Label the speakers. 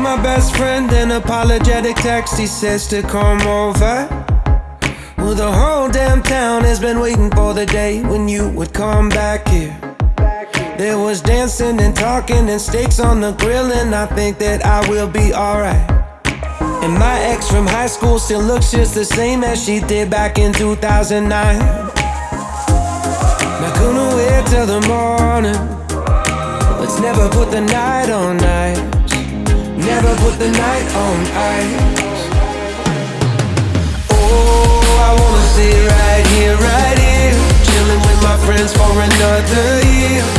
Speaker 1: My best friend an apologetic text. He says to come over. Well, the whole damn town has been waiting for the day when you would come back here. There was dancing and talking and steaks on the grill, and I think that I will be alright. And my ex from high school still looks just the same as she did back in 2009. Not gonna wait till the morning. Let's never put the night on ice. Never put the night on ice. Oh, I wanna stay right here, right here. Chilling with my friends for another year.